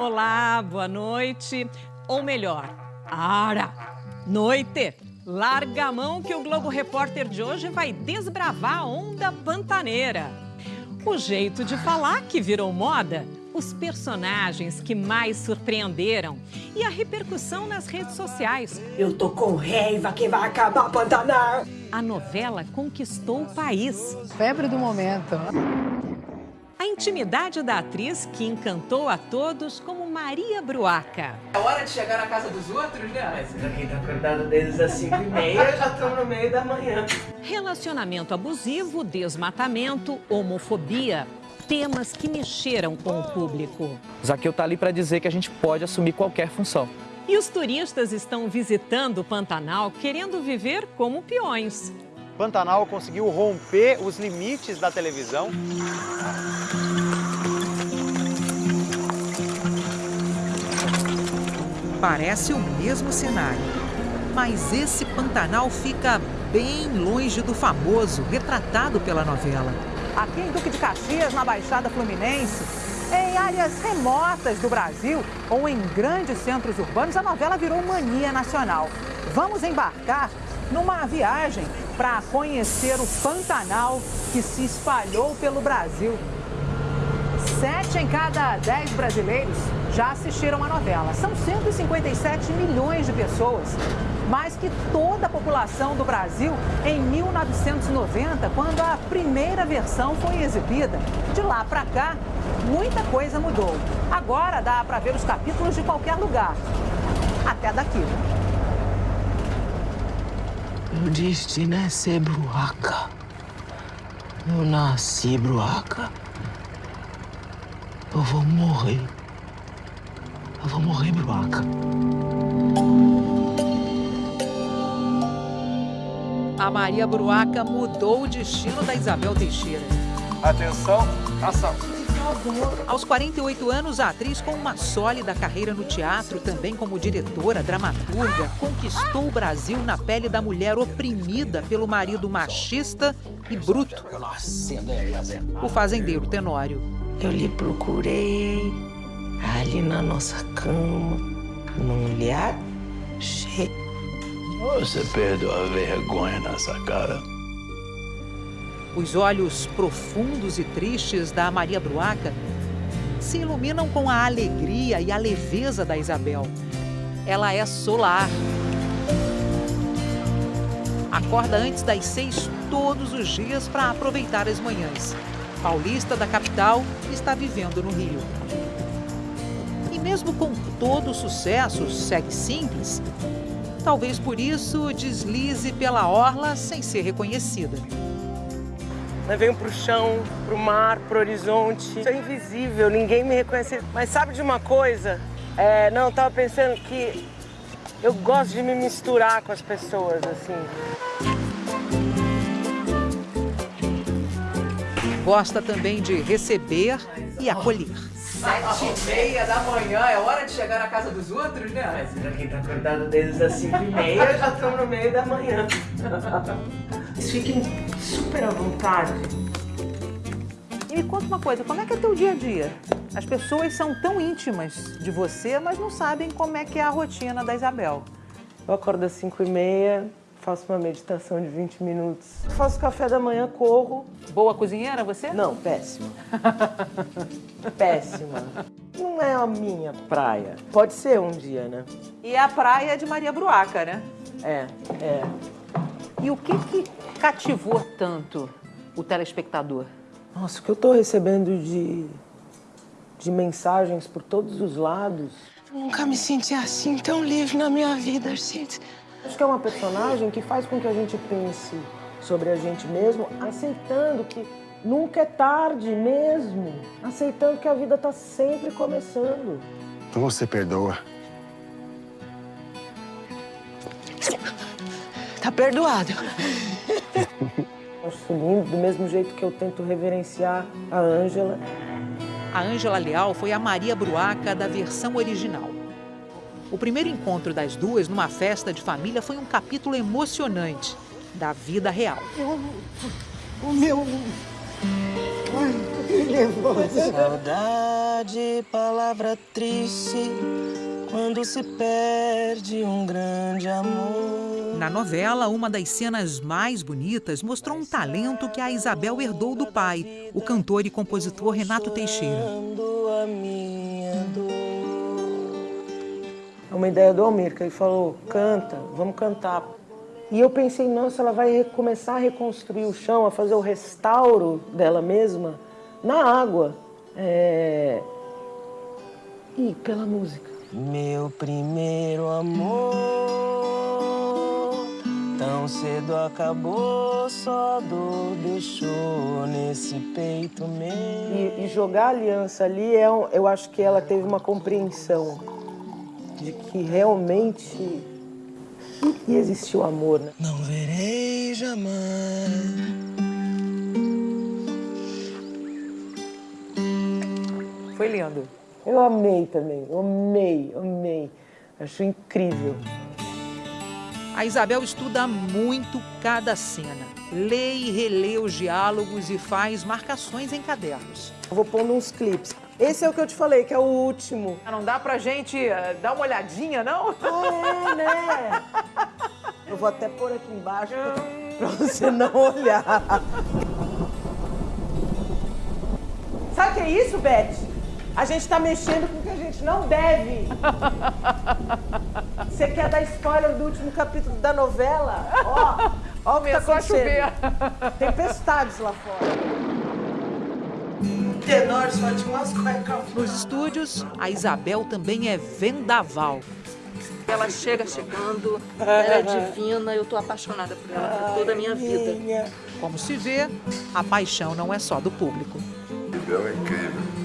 Olá, boa noite. Ou melhor, ara, noite. Larga a mão que o Globo Repórter de hoje vai desbravar a onda pantaneira. O jeito de falar que virou moda, os personagens que mais surpreenderam e a repercussão nas redes sociais. Eu tô com raiva que vai acabar Pantanal. A novela conquistou o país. Febre do momento. A intimidade da atriz que encantou a todos como Maria Bruaca. É hora de chegar na casa dos outros, né? Mas pra quem tá acordado desde as 5 e meia, já estamos no meio da manhã. Relacionamento abusivo, desmatamento, homofobia. Temas que mexeram com o público. Zaqueu tá ali para dizer que a gente pode assumir qualquer função. E os turistas estão visitando o Pantanal querendo viver como peões. Pantanal conseguiu romper os limites da televisão. Parece o mesmo cenário, mas esse Pantanal fica bem longe do famoso retratado pela novela. Aqui em Duque de Caxias, na Baixada Fluminense, em áreas remotas do Brasil ou em grandes centros urbanos, a novela virou mania nacional. Vamos embarcar numa viagem para conhecer o Pantanal que se espalhou pelo Brasil. Sete em cada dez brasileiros já assistiram a novela. São 157 milhões de pessoas, mais que toda a população do Brasil em 1990, quando a primeira versão foi exibida. De lá para cá, muita coisa mudou. Agora dá para ver os capítulos de qualquer lugar, até daqui. Meu destino é ser bruaca. Eu nasci bruaca. Eu vou morrer. Eu vou morrer, bruaca. A Maria Bruaca mudou o destino da Isabel Teixeira. Atenção, ação. Aos 48 anos, a atriz, com uma sólida carreira no teatro, também como diretora, dramaturga, conquistou o Brasil na pele da mulher oprimida pelo marido machista e bruto, o fazendeiro Tenório. Eu lhe procurei ali na nossa cama, não lhe achei. Você perdeu a vergonha nessa cara. Os olhos profundos e tristes da Maria Bruaca se iluminam com a alegria e a leveza da Isabel. Ela é solar. Acorda antes das seis todos os dias para aproveitar as manhãs. Paulista da capital está vivendo no Rio. E mesmo com todo o sucesso, segue simples. Talvez por isso deslize pela orla sem ser reconhecida. Eu venho pro chão, pro mar, pro horizonte. Sou invisível, ninguém me reconhece. Mas sabe de uma coisa? É, não, eu tava pensando que eu gosto de me misturar com as pessoas, assim. Gosta também de receber e acolher. Sete e meia da manhã, é hora de chegar na casa dos outros, né? Mas pra quem tá acordado desde as 5 e meia, já estamos no meio da manhã. Fiquem super à vontade. E me conta uma coisa, como é que é teu dia a dia? As pessoas são tão íntimas de você, mas não sabem como é que é a rotina da Isabel. Eu acordo às 5 e meia, faço uma meditação de 20 minutos. Faço café da manhã, corro. Boa cozinheira você? Não, péssima. péssima. Não é a minha praia. Pode ser um dia, né? E a praia é de Maria Bruaca, né? É, é. E o que que cativou tanto o telespectador? Nossa, o que eu tô recebendo de, de mensagens por todos os lados. Nunca me senti assim tão livre na minha vida, gente. Acho que é uma personagem que faz com que a gente pense sobre a gente mesmo, aceitando que nunca é tarde mesmo, aceitando que a vida tá sempre começando. Então você perdoa. Tá perdoado. Acho lindo, do mesmo jeito que eu tento reverenciar a Ângela. A Ângela Leal foi a Maria Bruaca da versão original. O primeiro encontro das duas numa festa de família foi um capítulo emocionante da vida real. O meu. Ai, Saudade, palavra triste, quando se perde um grande amor. Na novela, uma das cenas mais bonitas mostrou um talento que a Isabel herdou do pai, o cantor e compositor Renato Teixeira. É uma ideia do Almir, que ele falou, canta, vamos cantar. E eu pensei, nossa, ela vai começar a reconstruir o chão, a fazer o restauro dela mesma na água. É... E pela música. Meu primeiro amor, tão cedo acabou, só dor deixou nesse peito meu. E, e jogar a aliança ali, é, um- eu acho que ela teve uma compreensão de que realmente ia existir o amor, né? Não verei jamais. Foi lindo. Eu amei também, eu amei, amei. Acho incrível. A Isabel estuda muito cada cena, lê e relê os diálogos e faz marcações em cadernos. Eu vou pondo uns clipes. Esse é o que eu te falei, que é o último. Não dá pra gente eh, dar uma olhadinha, não? Ah, é, né? Eu vou até pôr aqui embaixo pra, pra você não olhar. Sabe o que é isso, Beth? A gente tá mexendo com o que a gente não deve. Você quer dar spoiler do último capítulo da novela? Ó, ó o que tá acontecendo. Tempestades lá fora. Tenor só tinha umas cuecas. Nos estúdios, a Isabel também é vendaval. Ela chega chegando, ela é divina, eu tô apaixonada por ela por toda a minha vida. Como se vê, a paixão não é só do público. Bel é incrível.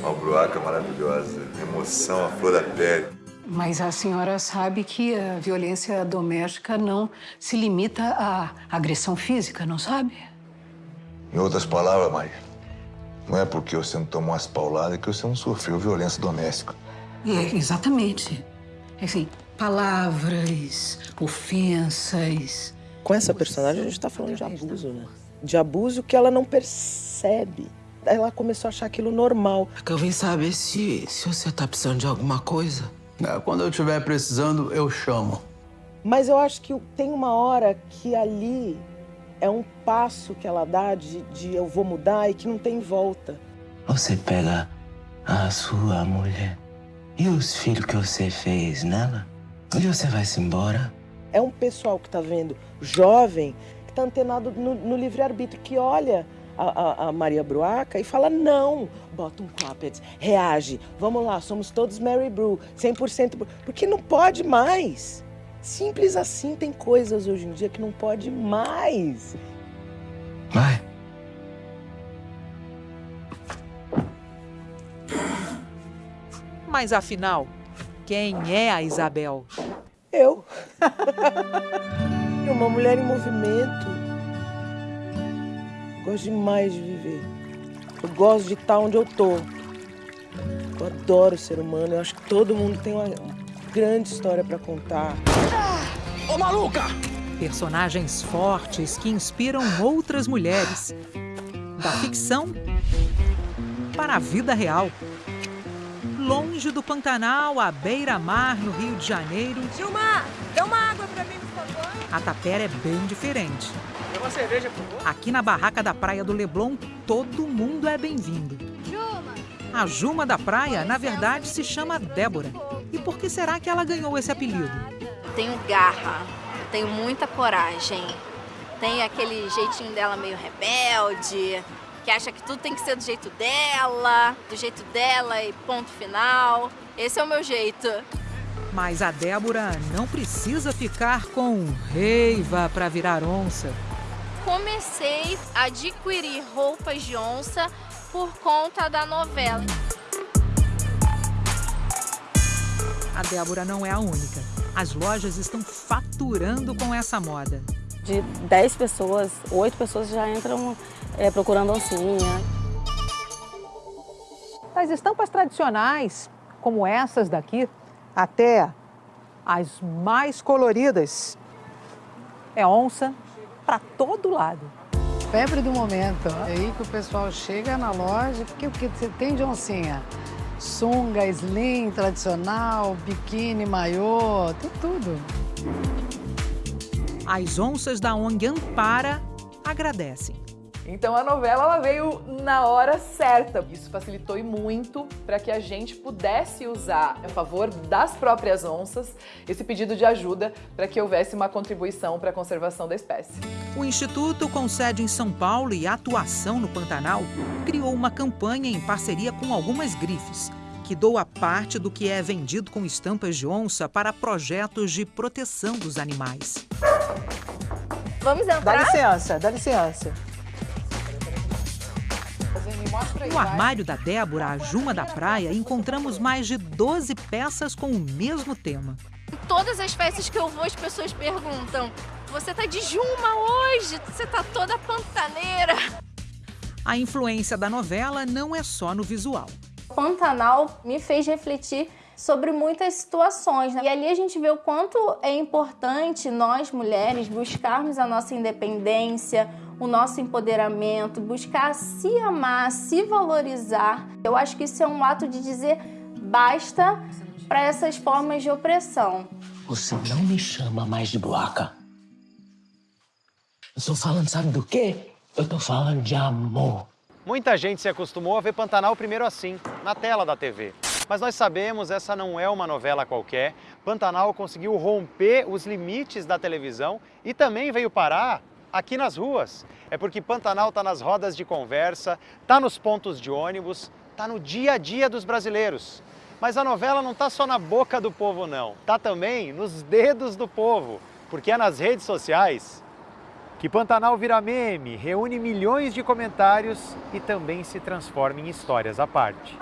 Uma bruaca maravilhosa, emoção à flor da pele. Mas a senhora sabe que a violência doméstica não se limita à agressão física, não sabe? Em outras palavras, Maria, não é porque você não tomou umas pauladas que você não sofreu violência doméstica. É, exatamente. Assim, palavras, ofensas. Com essa personagem, a gente tá falando de abuso, né? De abuso que ela não percebe. Ela começou a achar aquilo normal. Eu vim saber se, se você tá precisando de alguma coisa. É, Quando eu estiver precisando, eu chamo. Mas eu acho que tem uma hora que ali é um passo que ela dá de, de eu vou mudar e que não tem volta. Você pega a sua mulher e os filhos que você fez nela, onde você vai se embora? É um pessoal que tá vendo, jovem, que tá antenado no, no livre-arbítrio, que olha a, a- a Maria Bruaca e fala não. Bota um clapped, reage. Vamos lá, somos todos Mary Brew, 100%. Bru- Porque não pode mais. Simples assim, tem coisas hoje em dia que não pode mais. Vai. Mas afinal, quem é a Isabel? Eu. Uma mulher em movimento. Gosto demais de viver. Eu gosto de estar onde eu tô. Eu adoro o ser humano. Eu acho que todo mundo tem uma grande história para contar. Ô maluca! Personagens fortes que inspiram outras mulheres. Da ficção para a vida real. Longe do Pantanal, à beira-mar, no Rio de Janeiro, Gilmar, dá uma água pra mim, por favor. A tapera é bem diferente. Tem uma cerveja, por favor? Aqui na barraca da Praia do Leblon, todo mundo é bem-vindo. A Juma da Praia, na verdade, se chama Débora. E por que será que ela ganhou esse apelido? Tenho garra, tenho muita coragem. Tem aquele jeitinho dela meio rebelde, que acha que tudo tem que ser do jeito dela, do jeito dela e ponto final. Esse é o meu jeito. Mas a Débora não precisa ficar com reiva para virar onça. Comecei a adquirir roupas de onça por conta da novela. A Débora não é a única. As lojas estão faturando com essa moda. De 10 pessoas, 8 pessoas já entram é, procurando oncinha. Das estampas tradicionais, como essas daqui, até as mais coloridas, é onça para todo lado. febre do momento. É aí que o pessoal chega na loja, porque o que você tem de oncinha? Sunga, slim, tradicional, biquíni, maiô, tem tudo. As onças da ONG Ampara agradecem. Então a novela ela veio na hora certa. Isso facilitou e muito para que a gente pudesse usar a favor das próprias onças esse pedido de ajuda para que houvesse uma contribuição para a conservação da espécie. O Instituto, com sede em São Paulo e atuação no Pantanal, criou uma campanha em parceria com algumas grifes, que doa parte do que é vendido com estampas de onça para projetos de proteção dos animais. Vamos entrar? Dá licença, dá licença. No armário da Débora, a Juma da Praia, encontramos mais de 12 peças com o mesmo tema. Em todas as festas que eu vou, as pessoas perguntam: Você tá de Juma hoje? Você tá toda pantaneira? A influência da novela não é só no visual. Pantanal me fez refletir sobre muitas situações. Né? E ali a gente vê o quanto é importante nós, mulheres, buscarmos a nossa independência, o nosso empoderamento, buscar se amar, se valorizar. Eu acho que isso é um ato de dizer basta para essas formas de opressão. Você não me chama mais de bloca. Eu estou falando, sabe do quê? Eu estou falando de amor. Muita gente se acostumou a ver Pantanal primeiro assim, na tela da TV. Mas nós sabemos, essa não é uma novela qualquer. Pantanal conseguiu romper os limites da televisão e também veio parar aqui nas ruas. É porque Pantanal está nas rodas de conversa, está nos pontos de ônibus, está no dia a dia dos brasileiros. Mas a novela não está só na boca do povo não, está também nos dedos do povo, porque é nas redes sociais que Pantanal vira meme, reúne milhões de comentários e também se transforma em histórias à parte.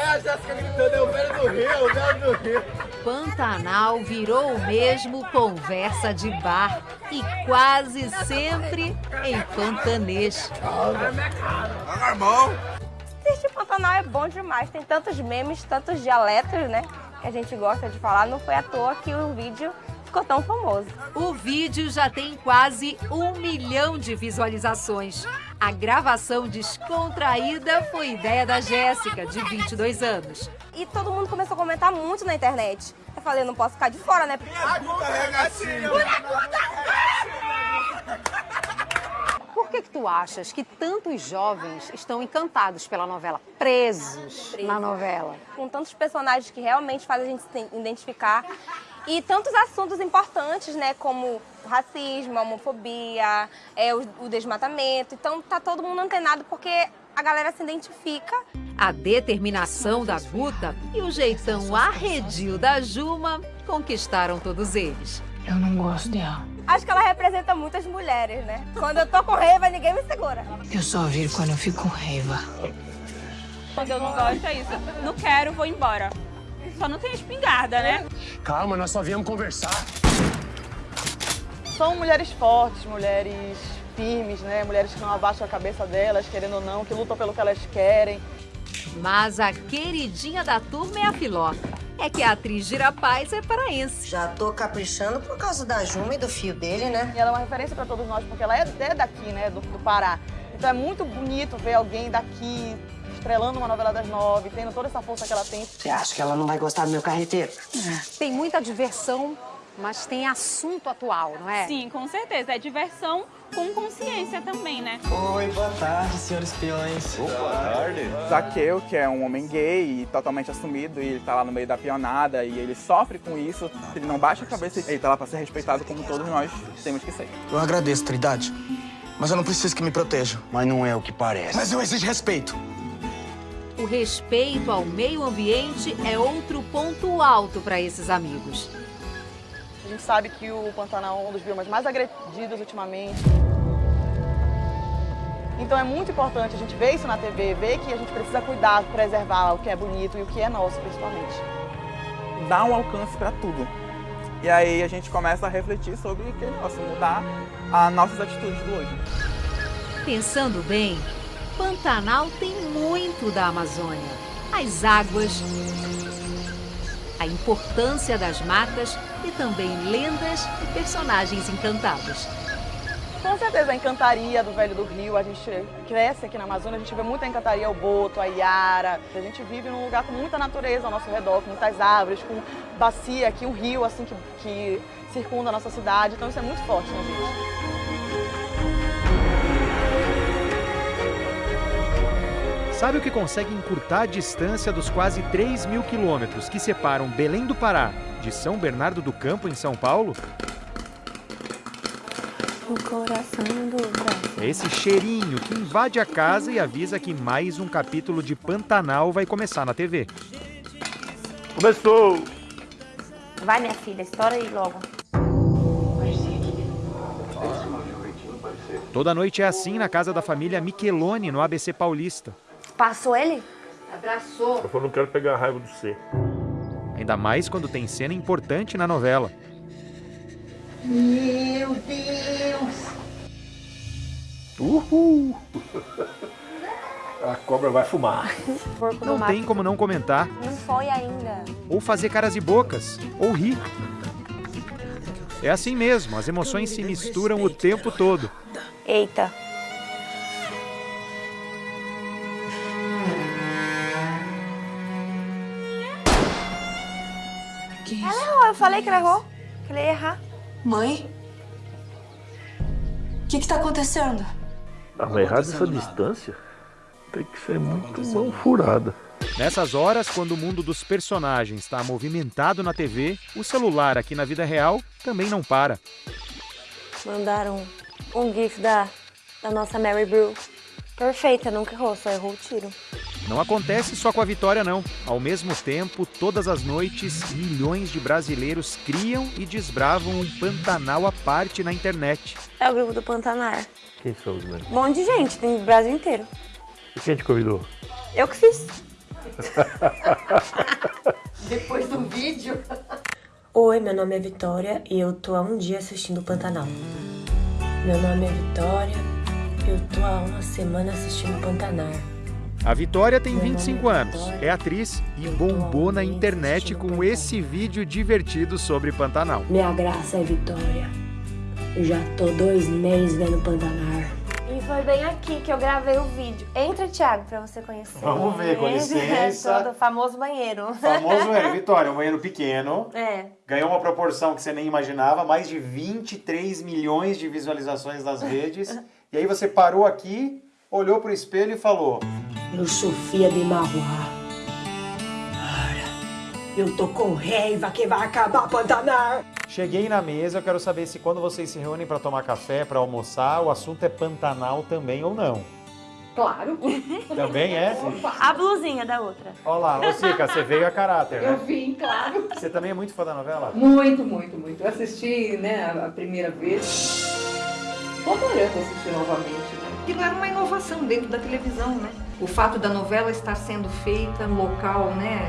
Aí a Jéssica gritando, é o velho do Rio, é o velho do Rio. Pantanal virou mesmo conversa de bar e quase sempre em pantanês. Irmão! Assistir Pantanal é bom demais, tem tantos memes, tantos dialetos, né? Que a gente gosta de falar, não foi à toa que o vídeo ficou tão famoso. O vídeo já tem quase um milhão de visualizações. A gravação descontraída foi ideia da Jéssica, de 22 anos. E todo mundo começou a comentar muito na internet. Eu falei, eu não posso ficar de fora, né? Por que, que tu achas que tantos jovens estão encantados pela novela, presos, na novela? Com tantos personagens que realmente fazem a gente se identificar e tantos assuntos importantes, né, como o racismo, a homofobia, é, o, o desmatamento. Então tá todo mundo antenado porque a galera se identifica. A determinação da Guta e o jeitão arredio da Juma conquistaram todos eles. Eu não gosto dela. Acho que ela representa muitas mulheres, né? Quando eu tô com raiva, ninguém me segura. Eu só viro quando eu fico com raiva. Quando eu não gosto é isso. Não quero, vou embora. Só não tem espingarda, né? Calma, nós só viemos conversar. São mulheres fortes, mulheres firmes, né? Mulheres que não abaixam a cabeça delas, querendo ou não, que lutam pelo que elas querem. Mas a queridinha da turma é a Filó. É que a atriz Gira Paz é paraense. Já tô caprichando por causa da Juma e do fio dele, né? E ela é uma referência para todos nós, porque ela é, é daqui, né? Do, do Pará. Então é muito bonito ver alguém daqui estrelando uma novela das nove, tendo toda essa força que ela tem. Você acha que ela não vai gostar do meu carreteiro? Tem muita diversão, mas tem assunto atual, não é? Sim, com certeza. É diversão com consciência também, né? Oi, boa tarde, senhores peões. boa tarde. Zaqueu, que é um homem gay e totalmente assumido, e ele tá lá no meio da pionada e ele sofre com isso. Ele não baixa a cabeça, ele tá lá pra ser respeitado como todos nós temos que ser. Eu agradeço, Trindade. Mas eu não preciso que me protejam. Mas não é o que parece. Mas eu exijo respeito. O respeito ao meio ambiente é outro ponto alto para esses amigos. A gente sabe que o Pantanal é um dos biomas mais agredidos ultimamente. Então é muito importante a gente ver isso na TV, ver que a gente precisa cuidar, preservar o que é bonito e o que é nosso, principalmente. Dá um alcance para tudo. E aí a gente começa a refletir sobre o que possa mudar as nossas atitudes do hoje. Pensando bem, Pantanal tem muito da Amazônia. As águas, a importância das matas e também lendas e personagens encantados. Com certeza a encantaria do Velho do Rio, a gente cresce aqui na Amazônia, a gente vê muita encantaria, o Boto, a Iara. A gente vive num lugar com muita natureza ao nosso redor, com muitas árvores, com bacia aqui, um rio assim que, que circunda a nossa cidade. Então isso é muito forte na gente. Sabe o que consegue encurtar a distância dos quase 3 mil quilômetros que separam Belém do Pará de São Bernardo do Campo, em São Paulo? O coração do Brasil. É esse cheirinho que invade a casa e avisa que mais um capítulo de Pantanal vai começar na TV. Começou! Vai, minha filha, estoura aí logo. Toda noite é assim na casa da família Micheloni, no ABC Paulista. Passou ele? Abraçou. Eu falei, não quero pegar raiva do C. Ainda mais quando tem cena importante na novela. Meu Deus! Uhul! A cobra vai fumar. Não tem como não comentar, Não foi ainda. ou fazer caras e bocas, ou rir. É assim mesmo, as emoções se misturam o tempo todo. Eita. Falei que ela errou. Que ela ia errar. Mãe? O que que tá acontecendo? Ah, mas errado essa distância tem que ser muito mão furada. Nessas horas, quando o mundo dos personagens está movimentado na TV, o celular aqui na vida real também não para. Mandaram um gif da, da nossa Mary Brew. Perfeita, nunca errou, só errou o tiro. Não acontece só com a vitória, não. Ao mesmo tempo, todas as noites, milhões de brasileiros criam e desbravam um Pantanal à parte na internet. É o grupo do Pantanar. Quem são os meus? Um monte de gente, tem do Brasil inteiro. E quem te convidou? Eu que fiz. Depois do vídeo. Oi, meu nome é Vitória e eu tô há um dia assistindo o Pantanal. Meu nome é Vitória, eu tô há uma semana assistindo o Pantanar. A Vitória tem 25 anos, é atriz e bombou na internet com esse vídeo divertido sobre Pantanal. Minha graça é Vitória. Eu já tô dois meses vendo Pantanar. E foi bem aqui que eu gravei o vídeo. Entra, Thiago, pra você conhecer. Vamos ver, com licença. É, todo famoso banheiro. Famoso é, Vitória, um banheiro pequeno. É. Ganhou uma proporção que você nem imaginava, mais de 23 milhões de visualizações nas redes. E aí você parou aqui, olhou pro espelho e falou: Eu sou filha de Marruá. Eu tô com raiva que vai acabar Pantanar. Cheguei na mesa, eu quero saber se quando vocês se reúnem para tomar café, para almoçar, o assunto é Pantanal também ou não. Claro. Também é? A blusinha da outra. Olha lá, ô Sica, você veio a caráter, Eu né? vim, claro. Você também é muito fã da novela? Muito, muito, muito. Eu assisti, né, a primeira vez. Tô adorando assistir novamente. Né? Aquilo era uma inovação dentro da televisão, né? O fato da novela estar sendo feita no local, né,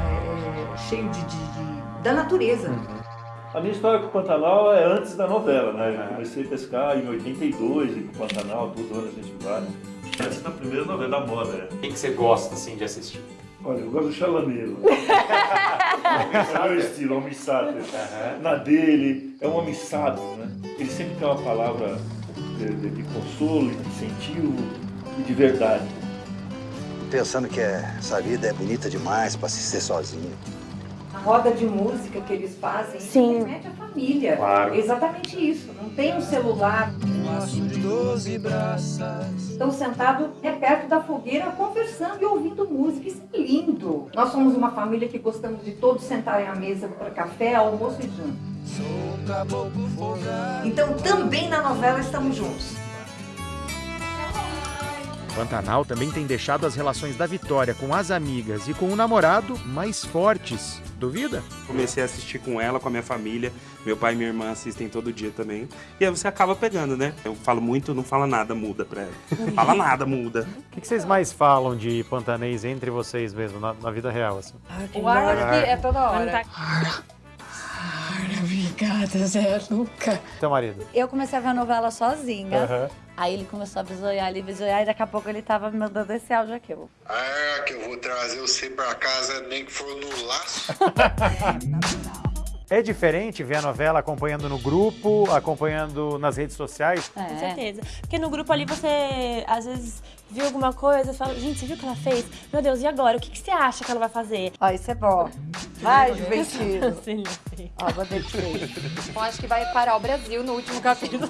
é, cheio de, de- de- da natureza. A minha história com o Pantanal é antes da novela, né? Eu comecei a pescar em 82, e com o Pantanal, todo ano a gente vai. Essa é a primeira novela da moda, né? Quem que você gosta, assim, de assistir? Olha, eu gosto do chalaneiro. é o meu estilo, é um homem sábio. Na dele, é um homem sábio, né? Ele sempre tem uma palavra de, de- de consolo, de incentivo e de verdade. Pensando que é- essa vida é bonita demais pra se ser sozinho. A roda de música que eles fazem Sim. remete à família. Claro. Exatamente isso. Não tem um celular. Estão sentados é perto da fogueira conversando e ouvindo música. Isso é lindo. Nós somos uma família que gostamos de todos sentarem à mesa para café, almoço e janta. Então também na novela estamos juntos. Pantanal também tem deixado as relações da Vitória com as amigas e com o namorado mais fortes. Duvida? Comecei a assistir com ela, com a minha família. Meu pai e minha irmã assistem todo dia também. E aí você acaba pegando, né? Eu falo muito, não fala nada, muda pra ela. Fala nada, muda. O que, que vocês mais falam de pantanês entre vocês mesmo, na, na vida real, assim? O ar é toda hora. Obrigada, Zé Luca. Teu marido? Eu comecei a ver a novela sozinha. Aham. Aí ele começou a bisoiar ali, bisoiar, e daqui a pouco ele tava me mandando esse áudio aqui. Ah, que eu vou trazer você pra casa nem que for no laço. É diferente ver a novela acompanhando no grupo, acompanhando nas redes sociais? Com certeza. Porque no grupo ali você, às vezes, viu alguma coisa e fala, gente, você viu o que ela fez? Meu Deus, e agora? O que, que você acha que ela vai fazer? Ó, isso é bom. Vai, divertido. Sim. Ó, vou Eu acho que vai parar o Brasil no último capítulo.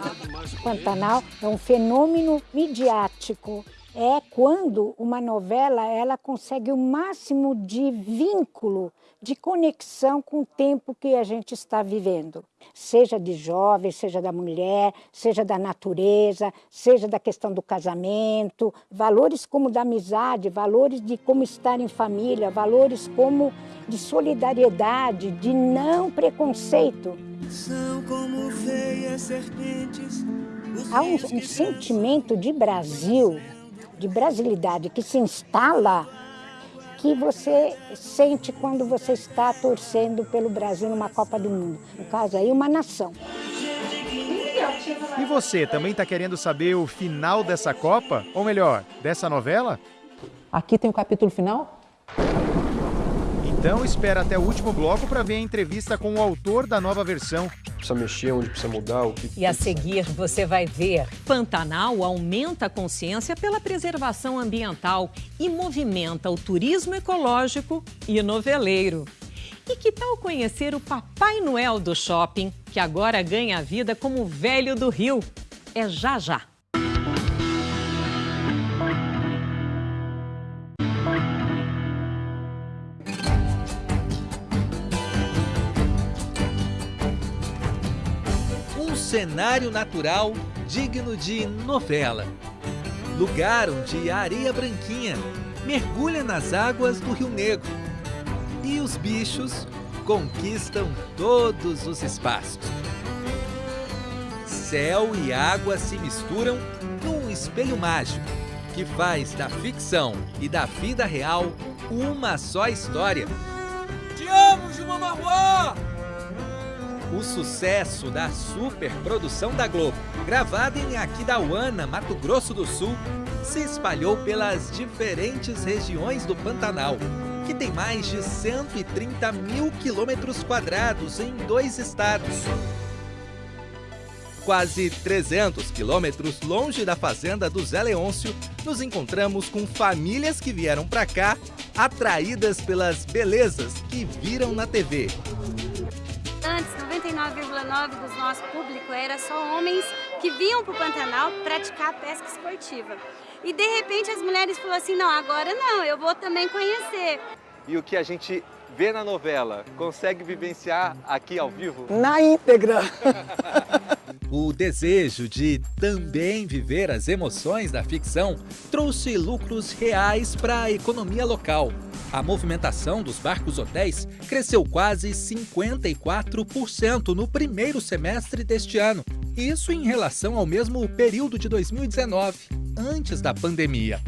Pantanal é um fenômeno midiático. É quando uma novela ela consegue o máximo de vínculo, de conexão com o tempo que a gente está vivendo. Seja de jovem, seja da mulher, seja da natureza, seja da questão do casamento, valores como da amizade, valores de como estar em família, valores como de solidariedade, de não preconceito. São como veias serpentes. Há um, um sentimento de Brasil, de brasilidade que se instala, que você sente quando você está torcendo pelo Brasil numa Copa do Mundo. No caso aí, uma nação. E você também está querendo saber o final dessa Copa? Ou melhor, dessa novela? Aqui tem o capítulo final? Então espera até o último bloco para ver a entrevista com o autor da nova versão. Precisa mexer onde precisa mudar, o que... E a seguir você vai ver. Pantanal aumenta a consciência pela preservação ambiental e movimenta o turismo ecológico e noveleiro. E que tal conhecer o Papai Noel do shopping, que agora ganha vida como velho do Rio? É já já. Cenário natural digno de novela. Lugar onde a areia branquinha mergulha nas águas do Rio Negro. E os bichos conquistam todos os espaços. Céu e água se misturam num espelho mágico que faz da ficção e da vida real uma só história. Te amo, Marroá! O sucesso da superprodução da Globo, gravada em Aquidauana, Mato Grosso do Sul, se espalhou pelas diferentes regiões do Pantanal, que tem mais de 130 mil quilômetros quadrados em dois estados. Quase 300 quilômetros longe da fazenda do Zé Leôncio, nos encontramos com famílias que vieram para cá atraídas pelas belezas que viram na TV. Antes, 99,9% do nosso público era só homens que vinham para o Pantanal praticar pesca esportiva. E de repente as mulheres falaram assim, não, agora não, eu vou também conhecer. E o que a gente vê na novela, consegue vivenciar aqui ao vivo? Na íntegra. O desejo de também viver as emoções da ficção trouxe lucros reais para a economia local. A movimentação dos barcos hotéis cresceu quase 54% no primeiro semestre deste ano. Isso em relação ao mesmo período de 2019, antes da pandemia.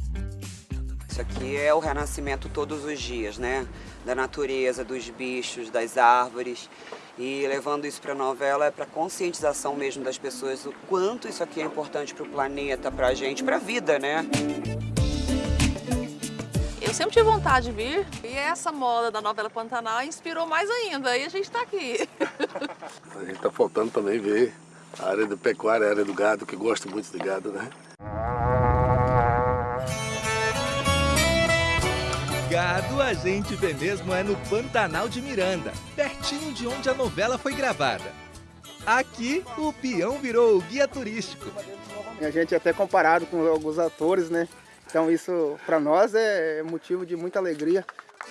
Isso aqui é o renascimento todos os dias, né? Da natureza, dos bichos, das árvores. E levando isso para a novela é para conscientização mesmo das pessoas o quanto isso aqui é importante para o planeta, para a gente, para a vida, né? Eu sempre tive vontade de vir e essa moda da novela Pantanal inspirou mais ainda. E a gente está aqui. A gente tá faltando também ver a área da pecuária, a área do gado, que gosta muito de gado, né? Gado a gente vê mesmo é no Pantanal de Miranda, pertinho de onde a novela foi gravada. Aqui, o peão virou o guia turístico. A gente é até comparado com alguns atores, né? Então isso para nós é motivo de muita alegria.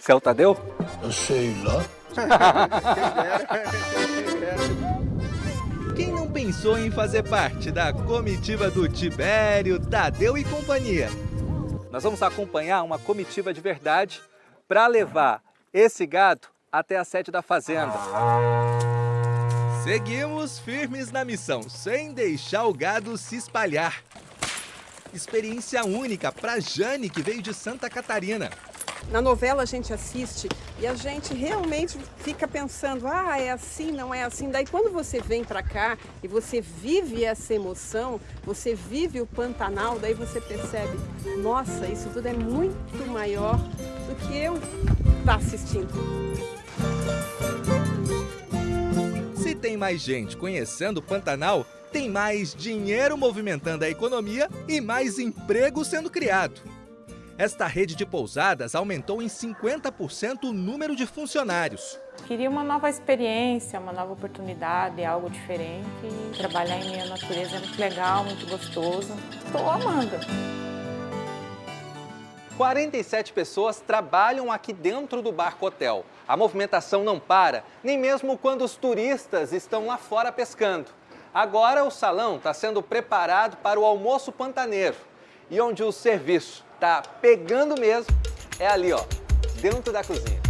É o Tadeu? Eu sei lá. Quem não pensou em fazer parte da comitiva do Tibério, Tadeu e companhia? Nós vamos acompanhar uma comitiva de verdade para levar esse gado até a sede da fazenda. Seguimos firmes na missão, sem deixar o gado se espalhar. Experiência única para Jane, que veio de Santa Catarina. Na novela a gente assiste e a gente realmente fica pensando, ah, é assim, não é assim. Daí quando você vem para cá e você vive essa emoção, você vive o Pantanal, daí você percebe, nossa, isso tudo é muito maior do que eu estar tá assistindo. Tem mais gente conhecendo o Pantanal, tem mais dinheiro movimentando a economia e mais emprego sendo criado. Esta rede de pousadas aumentou em 50% o número de funcionários. Queria uma nova experiência, uma nova oportunidade, algo diferente. Trabalhar em meio à natureza é muito legal, muito gostoso. Estou amando. 47 pessoas trabalham aqui dentro do Barco Hotel. A movimentação não para, nem mesmo quando os turistas estão lá fora pescando. Agora o salão está sendo preparado para o almoço pantaneiro. E onde o serviço está pegando mesmo é ali, ó, dentro da cozinha.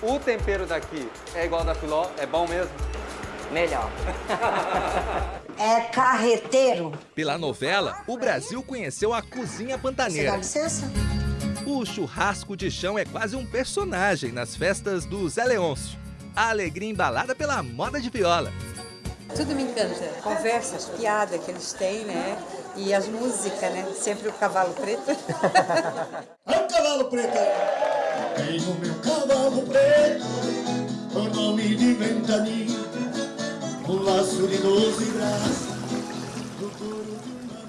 O tempero daqui é igual da Filó? É bom mesmo? Melhor. É carreteiro. Pela novela, o Brasil conheceu a cozinha pantaneira. Você dá licença? O churrasco de chão é quase um personagem nas festas do Zé Leôncio. A alegria embalada pela moda de viola. Tudo me encanta. Conversas, piada que eles têm, né? E as músicas, né? Sempre o cavalo preto. Olha o cavalo preto aí. Tenho meu cavalo preto, o nome de ventania, um laço de doze braços.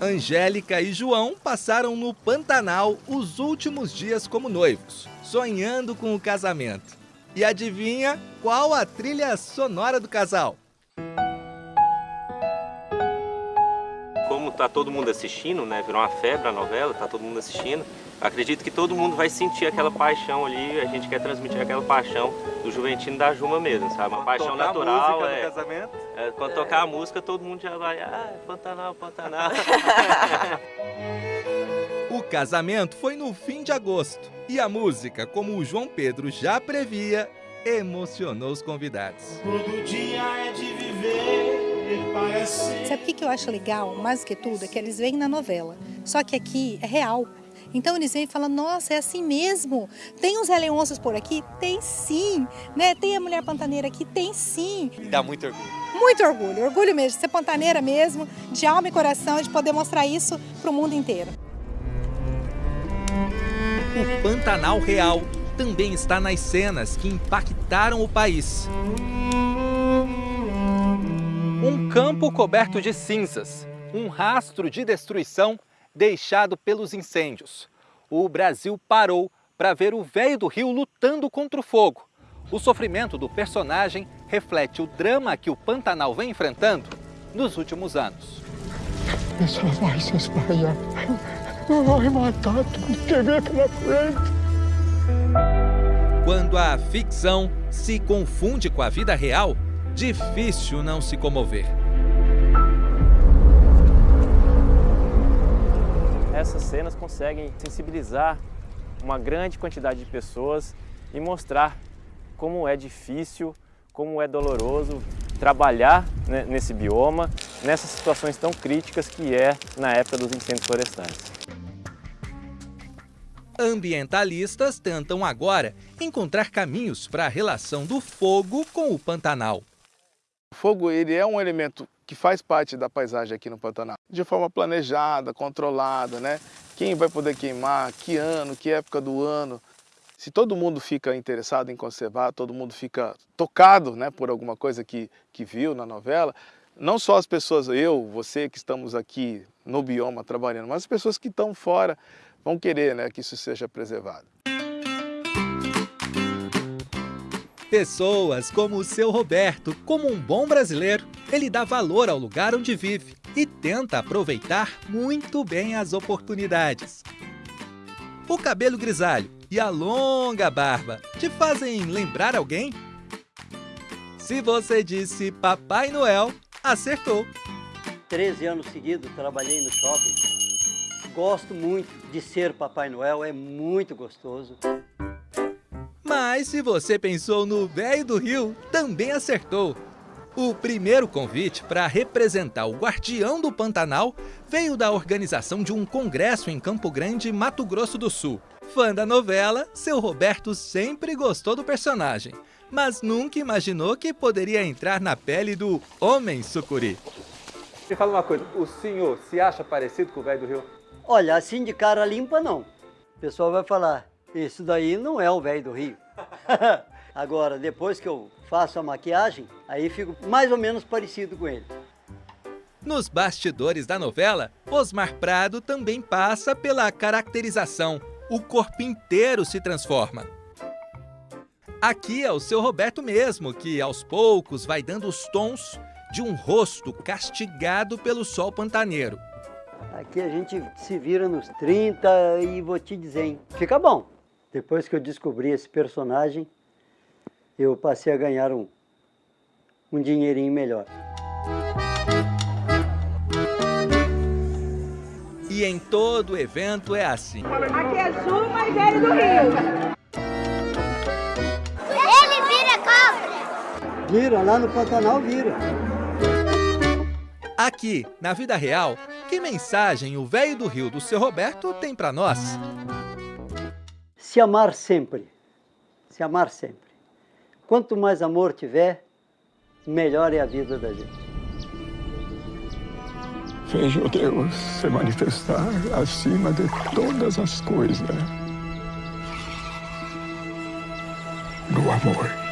Angélica e João passaram no Pantanal os últimos dias como noivos, sonhando com o casamento. E adivinha qual a trilha sonora do casal? Como tá todo mundo assistindo, né? Virou uma febre a novela, tá todo mundo assistindo. Acredito que todo mundo vai sentir aquela paixão ali, a gente quer transmitir aquela paixão do Juventino da Juma mesmo, sabe? Uma paixão tocar a natural. música é, do casamento? É, quando tocar a música, todo mundo já vai, ah, Pantanal, Pantanal. O casamento foi no fim de agosto e a música, como o João Pedro já previa, emocionou os convidados. Todo dia é de viver, parece. Sabe o que que eu acho legal, mais do que tudo, é que eles veem na novela. Só que aqui é real. Então eles vêm e falam, nossa, é assim mesmo. Tem os Leôncios por aqui? Tem sim. Né? Tem a Mulher Pantaneira aqui? Tem sim. E dá muito orgulho. Muito orgulho, orgulho mesmo de ser pantaneira mesmo, de alma e coração, de poder mostrar isso para o mundo inteiro. O Pantanal Real também está nas cenas que impactaram o país. Um campo coberto de cinzas, um rastro de destruição deixado pelos incêndios. O Brasil parou para ver o velho do Rio lutando contra o fogo. O sofrimento do personagem reflete o drama que o Pantanal vem enfrentando nos últimos anos. Isso vai se espalhar. Vai matar tudo que vem pela frente. Quando a ficção se confunde com a vida real, difícil não se comover. Essas cenas conseguem sensibilizar uma grande quantidade de pessoas e mostrar como é difícil, como é doloroso trabalhar né, nesse bioma, nessas situações tão críticas que é na época dos incêndios florestais. Ambientalistas tentam agora encontrar caminhos para a relação do fogo com o Pantanal. O fogo ele é um elemento que faz parte da paisagem aqui no Pantanal, de forma planejada, controlada, né? Quem vai poder queimar, que ano, que época do ano. Se todo mundo fica interessado em conservar, todo mundo fica tocado né, por alguma coisa que, que viu na novela, não só as pessoas, eu, você que estamos aqui no bioma trabalhando, mas as pessoas que estão fora vão querer né, que isso seja preservado. Pessoas como o seu Roberto, como um bom brasileiro, ele dá valor ao lugar onde vive e tenta aproveitar muito bem as oportunidades. O cabelo grisalho e a longa barba te fazem lembrar alguém? Se você disse Papai Noel, acertou! 13 anos seguidos trabalhei no shopping. Gosto muito de ser Papai Noel, é muito gostoso. Mas se você pensou no Velho do Rio, também acertou! O primeiro convite para representar o Guardião do Pantanal veio da organização de um congresso em Campo Grande, Mato Grosso do Sul. Fã da novela, seu Roberto sempre gostou do personagem, mas nunca imaginou que poderia entrar na pele do Homem Sucuri. Me fala uma coisa, o senhor se acha parecido com o velho do Rio? Olha, assim de cara limpa não. O pessoal vai falar, isso daí não é o velho do Rio. Agora, depois que eu faço a maquiagem, aí fico mais ou menos parecido com ele. Nos bastidores da novela, Osmar Prado também passa pela caracterização. O corpo inteiro se transforma. Aqui é o seu Roberto mesmo, que aos poucos vai dando os tons de um rosto castigado pelo sol pantaneiro. Aqui a gente se vira nos 30 e vou te dizer, hein, fica bom. Depois que eu descobri esse personagem, eu passei a ganhar um, um dinheirinho melhor. E em todo evento é assim. Aqui é Juma e Velho do Rio. Ele vira cobra! Vira, lá no Pantanal vira. Aqui, na vida real, que mensagem o velho do Rio do seu Roberto tem para nós? Se amar sempre. Se amar sempre. Quanto mais amor tiver, melhor é a vida da gente. Veja o Deus se manifestar acima de todas as coisas. No amor.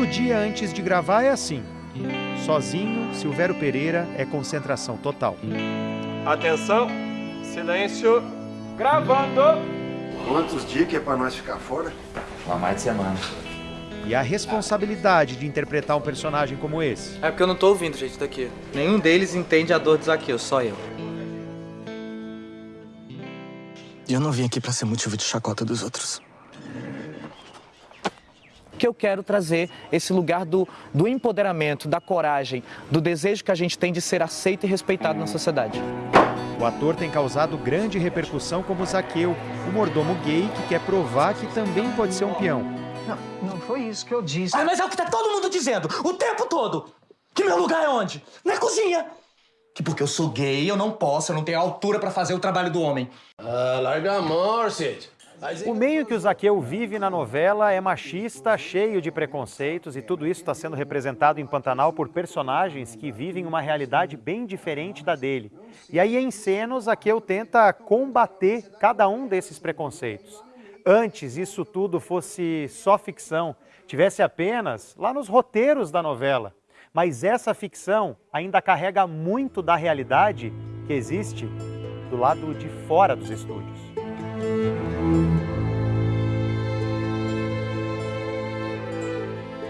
Todo dia antes de gravar é assim. Sozinho, Silvério Pereira é concentração total. Atenção, silêncio, gravando. Quantos dias que é pra nós ficar fora? Uma mais de semana. E a responsabilidade de interpretar um personagem como esse? É porque eu não tô ouvindo, gente, daqui. Nenhum deles entende a dor do Zaqueu, só eu. E eu não vim aqui pra ser motivo de chacota dos outros. Que eu quero trazer esse lugar do, do empoderamento, da coragem, do desejo que a gente tem de ser aceito e respeitado na sociedade. O ator tem causado grande repercussão como Zaqueu, o mordomo gay que quer provar que também pode ser um peão. Não, não foi isso que eu disse. Ah, mas é o que tá todo mundo dizendo, o tempo todo. Que meu lugar é onde? Na cozinha. Que porque eu sou gay, eu não posso, eu não tenho altura pra fazer o trabalho do homem. Ah, larga a mão, Cid. O meio que o Zaqueu vive na novela é machista, cheio de preconceitos e tudo isso está sendo representado em Pantanal por personagens que vivem uma realidade bem diferente da dele. E aí em cena o Zaqueu tenta combater cada um desses preconceitos. Antes isso tudo fosse só ficção, tivesse apenas lá nos roteiros da novela. Mas essa ficção ainda carrega muito da realidade que existe do lado de fora dos estúdios.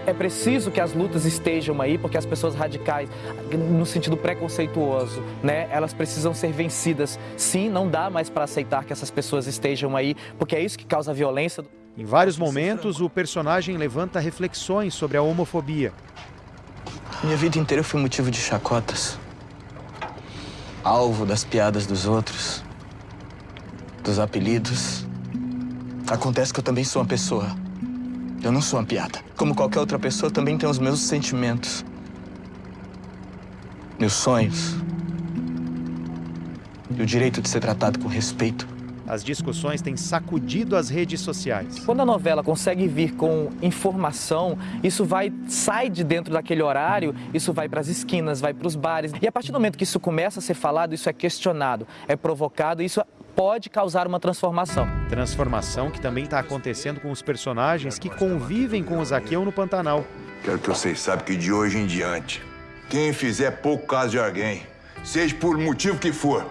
É preciso que as lutas estejam aí, porque as pessoas radicais, no sentido preconceituoso, né, elas precisam ser vencidas. Sim, não dá mais para aceitar que essas pessoas estejam aí, porque é isso que causa violência. Em vários momentos, o personagem levanta reflexões sobre a homofobia. Minha vida inteira eu fui motivo de chacotas. Alvo das piadas dos outros, dos apelidos. Acontece que eu também sou uma pessoa. Eu não sou uma piada. Como qualquer outra pessoa, eu também tenho os meus sentimentos. Meus sonhos. E o direito de ser tratado com respeito. As discussões têm sacudido as redes sociais. Quando a novela consegue vir com informação, isso vai sai de dentro daquele horário, isso vai para as esquinas, vai para os bares. E a partir do momento que isso começa a ser falado, isso é questionado, é provocado, isso pode causar uma transformação. Transformação que também está acontecendo com os personagens que convivem com o Zaqueu no Pantanal. Quero que vocês saibam que de hoje em diante, quem fizer pouco caso de alguém, seja por motivo que for,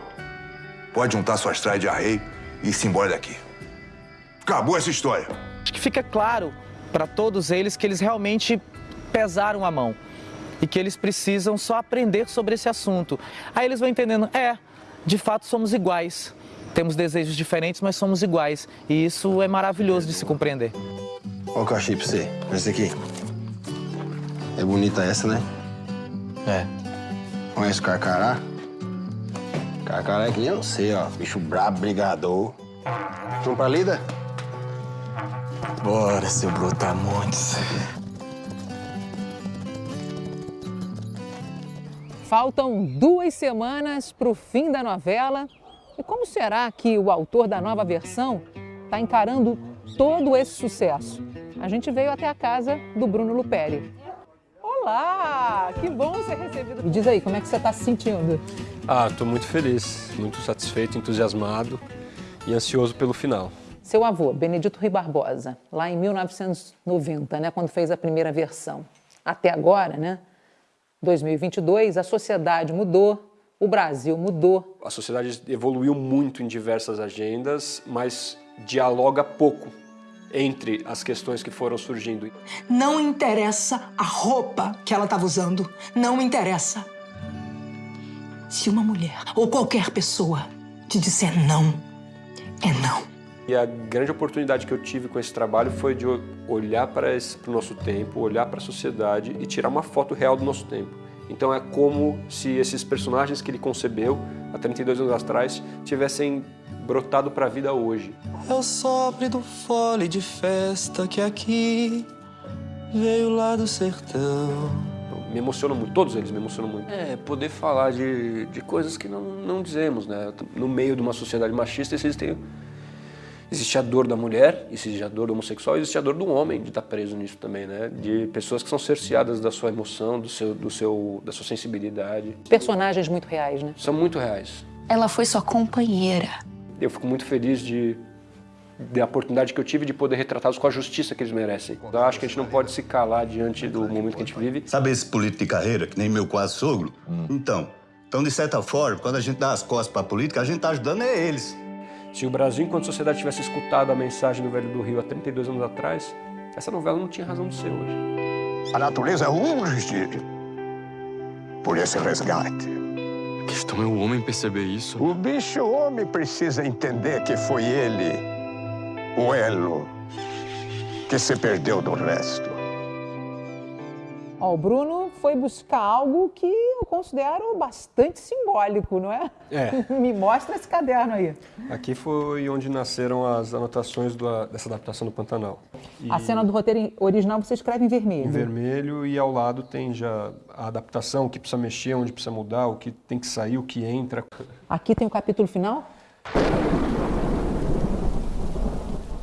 pode juntar suas traias de arreio e ir-se embora daqui. Acabou essa história. Acho que fica claro para todos eles que eles realmente pesaram a mão e que eles precisam só aprender sobre esse assunto. Aí eles vão entendendo, é, de fato somos iguais. Temos desejos diferentes, mas somos iguais. E isso é maravilhoso de se compreender. Olha o que eu achei pra você. Essa aqui. É bonita essa, né? É. Conhece o Carcará? Carcará é que nem eu sei, ó. Bicho brabo, brigador. Vamos pra lida? Bora, seu brutamontes. Faltam duas semanas para o fim da novela. E como será que o autor da nova versão está encarando todo esse sucesso? a gente veio até a casa do Bruno Luperi. Olá, que bom ser recebido. Me diz aí, como é que você está se sentindo? Ah, estou muito feliz, muito satisfeito, entusiasmado e ansioso pelo final. Seu avô, Benedito Rui Barbosa, lá em 1990, né, quando fez a primeira versão. Até agora, né, 2022, a sociedade mudou, o Brasil mudou. A sociedade evoluiu muito em diversas agendas, mas dialoga pouco entre as questões que foram surgindo. Não interessa a roupa que ela estava usando. Não interessa. Se uma mulher ou qualquer pessoa te disser não, é não. E a grande oportunidade que eu tive com esse trabalho foi de olhar para, esse, para o nosso tempo, olhar para a sociedade e tirar uma foto real do nosso tempo. Então é como se esses personagens que ele concebeu há 32 anos atrás tivessem brotado para a vida hoje. É o sopro do fole de festa que aqui veio lá do sertão. Me emociona muito, todos eles me emocionam muito. É, poder falar de, de coisas que não, não dizemos, né? No meio de uma sociedade machista existem, existe a dor da mulher, existe a dor do homossexual, existe a dor do homem de estar preso nisso também, né? De pessoas que são cerceadas da sua emoção, do seu, do seu, da sua sensibilidade. Personagens muito reais, né? São muito reais. Ela foi sua companheira. Eu fico muito feliz de da oportunidade que eu tive de poder retratá-los com a justiça que eles merecem. Eu acho que a gente não pode se calar diante do momento que a gente vive. Sabe esse político de carreira, que nem meu quase sogro? Então, então, de certa forma, quando a gente dá as costas para a política, a gente está ajudando é eles. Se o Brasil, enquanto sociedade, tivesse escutado a mensagem do Velho do Rio há 32 anos atrás, essa novela não tinha razão de ser hoje. A natureza urge por esse resgate. A questão é o homem perceber isso. O bicho homem precisa entender que foi ele, o elo, que se perdeu do resto. Ó, o Bruno foi buscar algo que eu considero bastante simbólico, não é? É. Me mostra esse caderno aí. Aqui foi onde nasceram as anotações do, dessa adaptação do Pantanal. E... A cena do roteiro original você escreve em vermelho. Em vermelho e ao lado tem já a adaptação, o que precisa mexer, onde precisa mudar, o que tem que sair, o que entra. Aqui tem o capítulo final?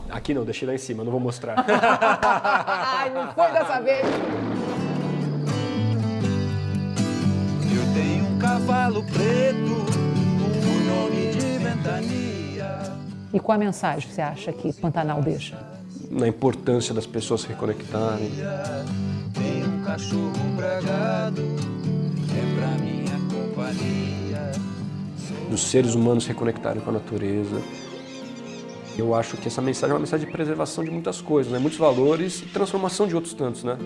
Aqui não, deixei lá em cima, não vou mostrar. Ai, não foi dessa vez. Cavalo preto, o nome de ventania. E qual a mensagem que você acha que Pantanal deixa? Na importância das pessoas se reconectarem. Tem um cachorro bragado, é pra minha companhia. Dos seres humanos se reconectarem com a natureza. Eu acho que essa mensagem é uma mensagem de preservação de muitas coisas, né? muitos valores e transformação de outros tantos, né?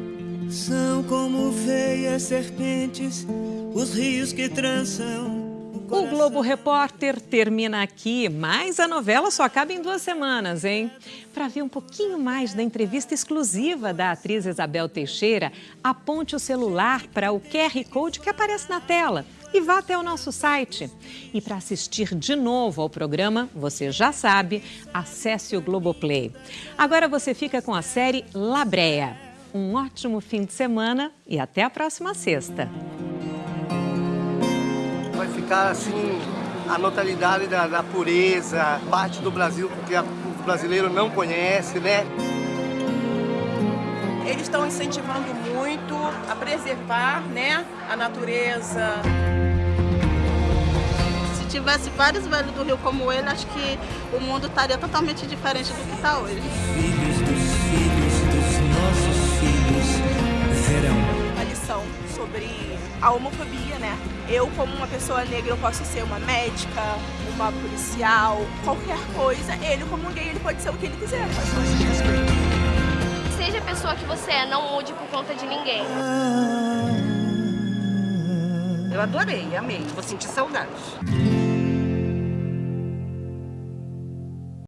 São como veias serpentes, os rios que trançam. O Globo Repórter termina aqui, mas a novela só acaba em duas semanas, hein? Para ver um pouquinho mais da entrevista exclusiva da atriz Isabel Teixeira, aponte o celular para o QR Code que aparece na tela e vá até o nosso site. E para assistir de novo ao programa, você já sabe, acesse o Globoplay. Agora você fica com a série Labréia. Um ótimo fim de semana e até a próxima sexta. Vai ficar assim a notoriedade da, da pureza, parte do Brasil que a, o brasileiro não conhece, né? Eles estão incentivando muito a preservar né, a natureza. Se tivesse vários velhos do Rio como ele, acho que o mundo estaria totalmente diferente do que está hoje. Sobre a homofobia, né? Eu, como uma pessoa negra, eu posso ser uma médica, uma policial, qualquer coisa. Ele, como um gay, ele pode ser o que ele quiser. Seja a pessoa que você é, não mude por conta de ninguém. Eu adorei, amei. Vou sentir saudade.